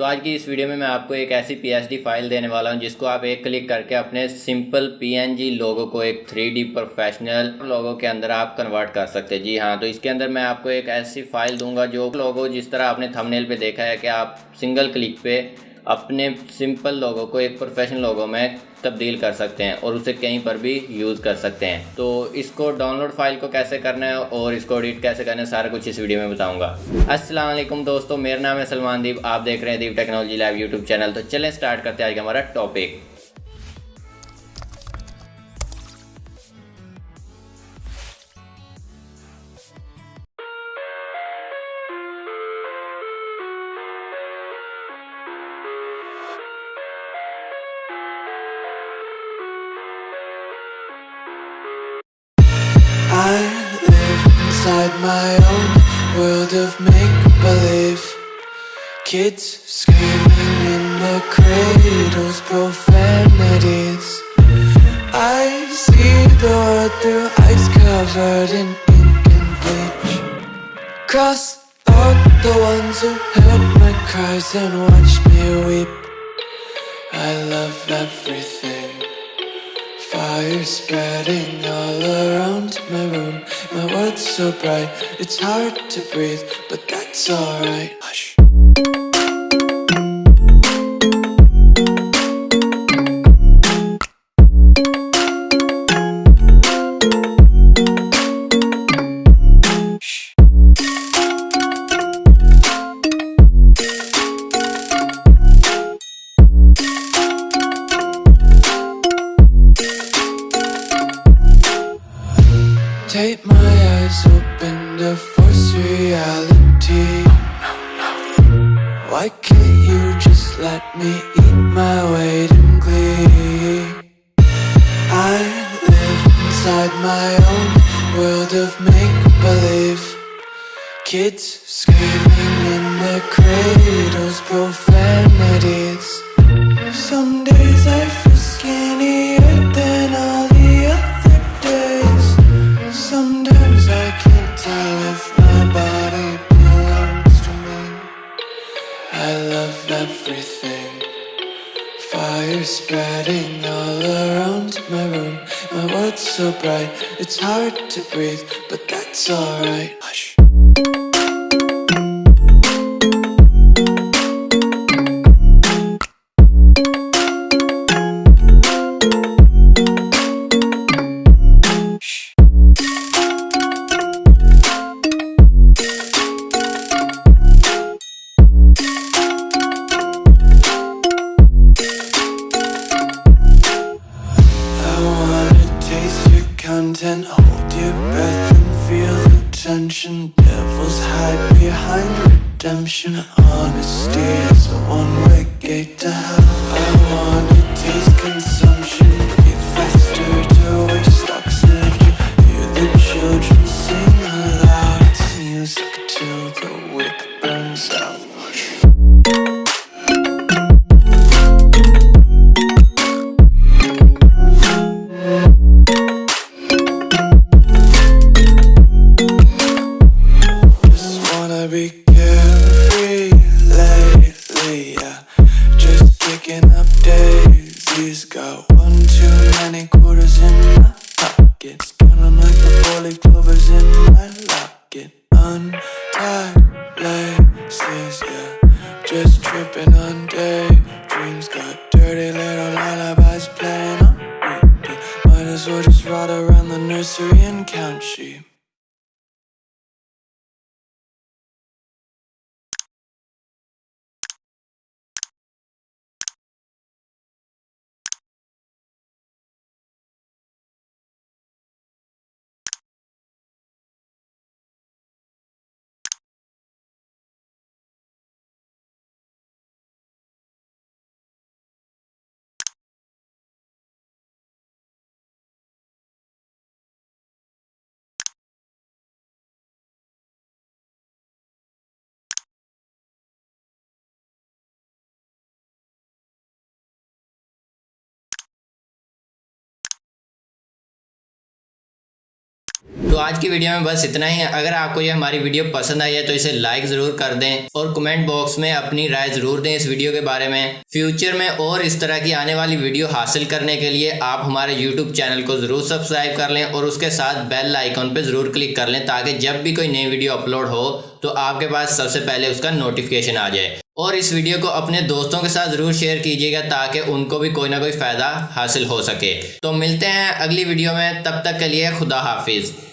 تو آج کی اس ویڈیو میں میں آپ کو ایک ایسی پی ایس ڈی فائل دینے والا ہوں، جس کو آپ ایک کلک کر کے اپنے سمپل پی این جی لوگوں کو ایک تھری ڈی پروفیشنل لوگوں کے اندر آپ کنورٹ کر سکتے جی ہاں تو اس کے اندر میں آپ کو ایک ایسی فائل دوں گا جو لوگوں جس طرح آپ نے تھمنیل پہ دیکھا ہے کہ آپ سنگل کلک پہ اپنے سمپل لوگوں کو، ایک پروفیشنل لوگوں میں تبدیل کر سکتے ہیں اور اسے کہیں پر بھی یوز کر سکتے ہیں۔ تو اس کو ڈاؤن لوڈ فائل کو کیسے کرنا ہے اور اس کو ایڈٹ کیسے کرنا ہے، سارا کچھ اس ویڈیو میں بتاؤں گا۔ السلام علیکم دوستو، میرا نام ہے سلمان دیپ، آپ دیکھ رہے ہیں Deep technology live YouTube channel. تو چلیں سٹارٹ کرتے ہیں آج کا ہمارا topic inside my own world of make-believe. Kids screaming in the cradles, profanities. I see the world through eyes covered in ink and bleach. Cross out the ones who heard my cries and watched me weep. I love everything Fire spreading all around my room. My world's so bright, it's hard to breathe But that's alright Take my eyes open to force reality. Why can't you just let me eat my weight in glee? I live inside my own world of make-believe. Kids screaming in the cradles, profanities. Some days I feel everything. Fire spreading all around my room. My world's so bright, it's hard to breathe But that's alright content Hold your breath and feel the tension. Devils hide behind redemption. Honesty is a one-way gate to hell. I wanna taste consumption Just kicking up daisies Got one too many quarters in my pockets Count 'em like the four-leaf clovers in my locket. Untied laces, yeah. Just tripping on daydreams Got dirty little lullabies playing on repeat. Might as well just ride around the nursery and count sheep تو آج کی video میں بس اتنا ہی۔ ہے اگر آپ کو یہ ہماری ویڈیو پسند آئی ہے تو اسے لائک ضرور کر دیں اور کمنٹ باکس میں اپنی رائے ضرور دیں اس ویڈیو کے بارے میں۔ فیوچر میں اور اس طرح کی آنے والی ویڈیو حاصل کرنے کے لیے آپ ہمارے یوٹیوب چینل کو ضرور سبسکرائب کر لیں اور اس کے ساتھ بیل آئیکن پہ ضرور کلک کر لیں تاکہ جب بھی کوئی نئی ویڈیو اپلوڈ ہو تو آپ کے پاس سب سے پہلے اس کا نوٹیفیکیشن آ جائے۔ اور اس ویڈیو کو اپنے دوستوں کے ساتھ ضرور شیئر کیجیے گا تاکہ ان کو بھی کوئی نہ کوئی فائدہ حاصل ہو سکے۔ تو ملتے ہیں اگلی ویڈیو میں۔ تب تک کے لیے خدا حافظ۔